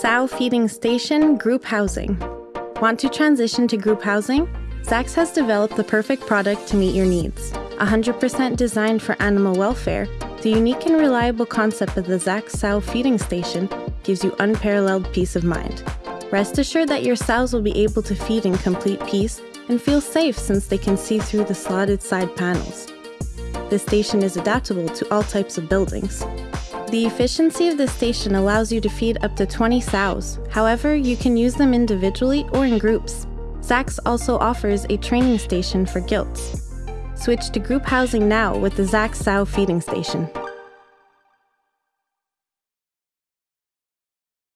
Sow Feeding Station Group Housing. Want to transition to group housing? Zax has developed the perfect product to meet your needs. 100% designed for animal welfare, the unique and reliable concept of the Zax Sow Feeding Station gives you unparalleled peace of mind. Rest assured that your sows will be able to feed in complete peace and feel safe since they can see through the slotted side panels. The station is adaptable to all types of buildings. The efficiency of the station allows you to feed up to 20 sows. However, you can use them individually or in groups. Zax also offers a training station for gilts. Switch to group housing now with the Zax Sow Feeding Station.